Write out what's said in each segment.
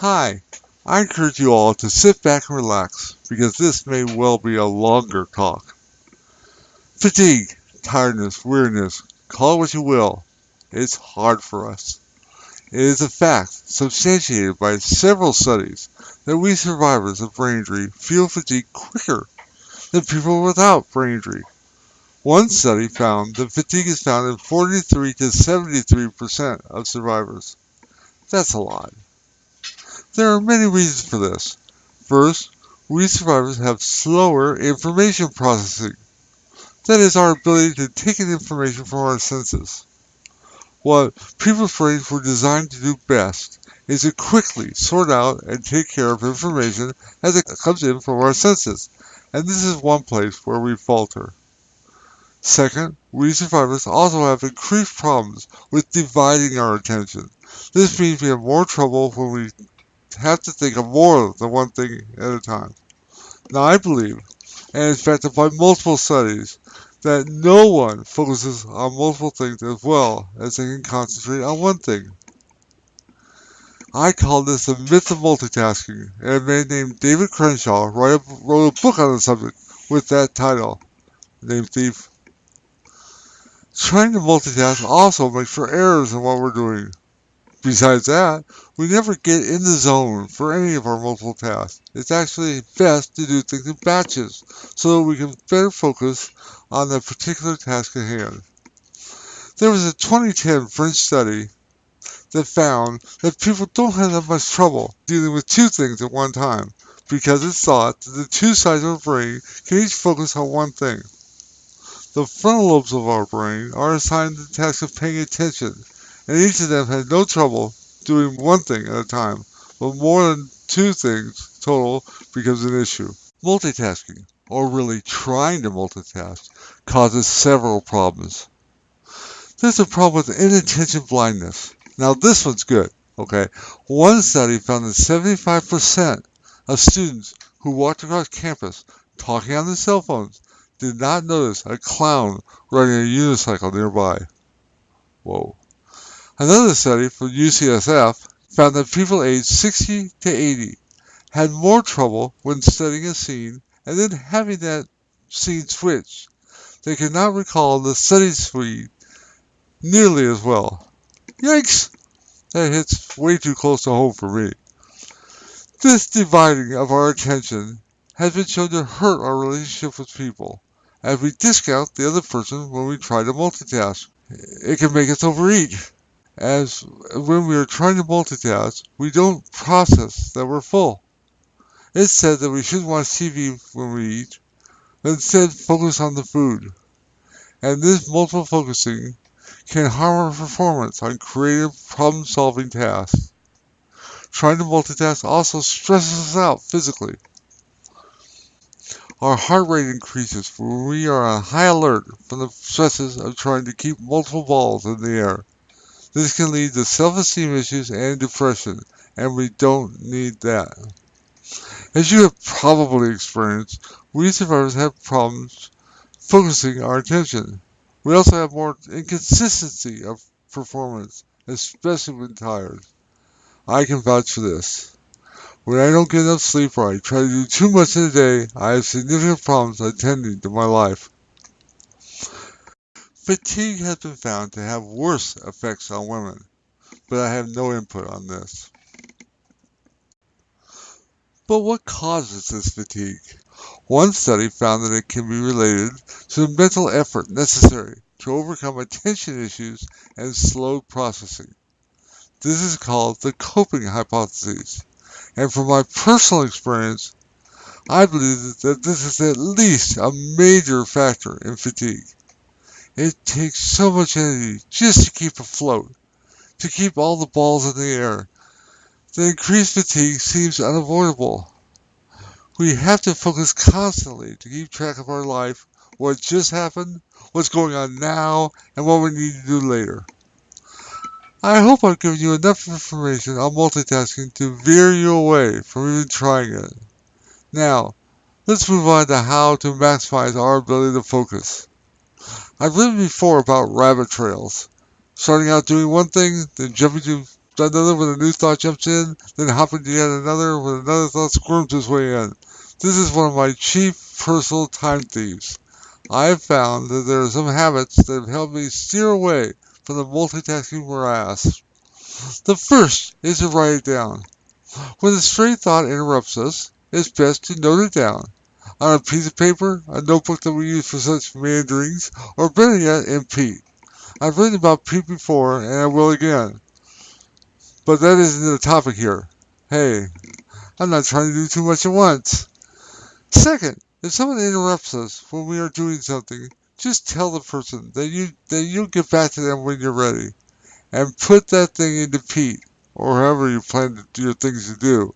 Hi, I encourage you all to sit back and relax because this may well be a longer talk. Fatigue, tiredness, weariness, call it what you will, it's hard for us. It is a fact, substantiated by several studies, that we survivors of brain injury feel fatigue quicker than people without brain injury. One study found that fatigue is found in 43 to 73% of survivors. That's a lot. There are many reasons for this. First, we survivors have slower information processing. That is our ability to take in information from our senses. What people's brains were designed to do best is to quickly sort out and take care of information as it comes in from our senses, and this is one place where we falter. Second, we survivors also have increased problems with dividing our attention. This means we have more trouble when we have to think of more than one thing at a time. Now, I believe, and it's backed by multiple studies, that no one focuses on multiple things as well as they can concentrate on one thing. I call this the myth of multitasking, and a man named David Crenshaw wrote a, wrote a book on the subject with that title, named Thief. Trying to multitask also makes for errors in what we're doing. Besides that, we never get in the zone for any of our multiple tasks. It's actually best to do things in batches so that we can better focus on the particular task at hand. There was a 2010 French study that found that people don't have that much trouble dealing with two things at one time because it's thought that the two sides of our brain can each focus on one thing. The frontal lobes of our brain are assigned the task of paying attention and each of them had no trouble doing one thing at a time, but more than two things total becomes an issue. Multitasking, or really trying to multitask, causes several problems. There's a problem with inattention blindness. Now this one's good, okay? One study found that 75% of students who walked across campus talking on their cell phones did not notice a clown riding a unicycle nearby. Whoa. Another study from UCSF found that people aged 60 to 80 had more trouble when studying a scene and then having that scene switch. They could not recall the study speed nearly as well. Yikes! That hits way too close to home for me. This dividing of our attention has been shown to hurt our relationship with people, as we discount the other person when we try to multitask. It can make us overeat as when we are trying to multitask, we don't process that we're full. It's said that we shouldn't watch TV when we eat, but instead focus on the food. And this multiple focusing can harm our performance on creative problem solving tasks. Trying to multitask also stresses us out physically. Our heart rate increases when we are on high alert from the stresses of trying to keep multiple balls in the air. This can lead to self-esteem issues and depression, and we don't need that. As you have probably experienced, we survivors have problems focusing our attention. We also have more inconsistency of performance, especially when tired. I can vouch for this. When I don't get enough sleep or I try to do too much in a day, I have significant problems attending to my life. Fatigue has been found to have worse effects on women, but I have no input on this. But what causes this fatigue? One study found that it can be related to the mental effort necessary to overcome attention issues and slow processing. This is called the coping hypothesis. And from my personal experience, I believe that this is at least a major factor in fatigue. It takes so much energy just to keep afloat, to keep all the balls in the air. The increased fatigue seems unavoidable. We have to focus constantly to keep track of our life, what just happened, what's going on now, and what we need to do later. I hope I've given you enough information on multitasking to veer you away from even trying it. Now, let's move on to how to maximize our ability to focus. I've written before about rabbit trails. Starting out doing one thing, then jumping to another when a new thought jumps in, then hopping to yet another when another thought squirms its way in. This is one of my chief personal time thieves. I have found that there are some habits that have helped me steer away from the multitasking morass. The first is to write it down. When a stray thought interrupts us, it's best to note it down on a piece of paper, a notebook that we use for such meanderings, or better yet, in Pete. I've written about Pete before, and I will again. But that isn't the topic here. Hey, I'm not trying to do too much at once. Second, if someone interrupts us when we are doing something, just tell the person that you that you'll get back to them when you're ready, and put that thing into Pete or however you plan to do your things to do.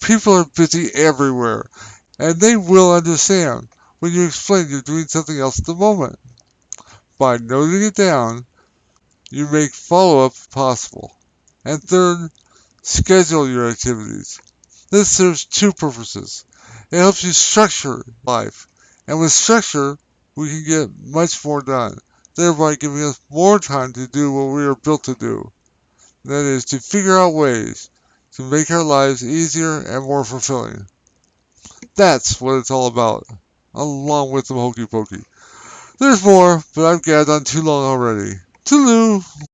People are busy everywhere, and they will understand when you explain you're doing something else at the moment. By noting it down, you make follow-up possible. And third, schedule your activities. This serves two purposes. It helps you structure life, and with structure, we can get much more done, thereby giving us more time to do what we are built to do. That is, to figure out ways to make our lives easier and more fulfilling. That's what it's all about, along with some hokey pokey. There's more, but I've gabbed on too long already. Toodaloo!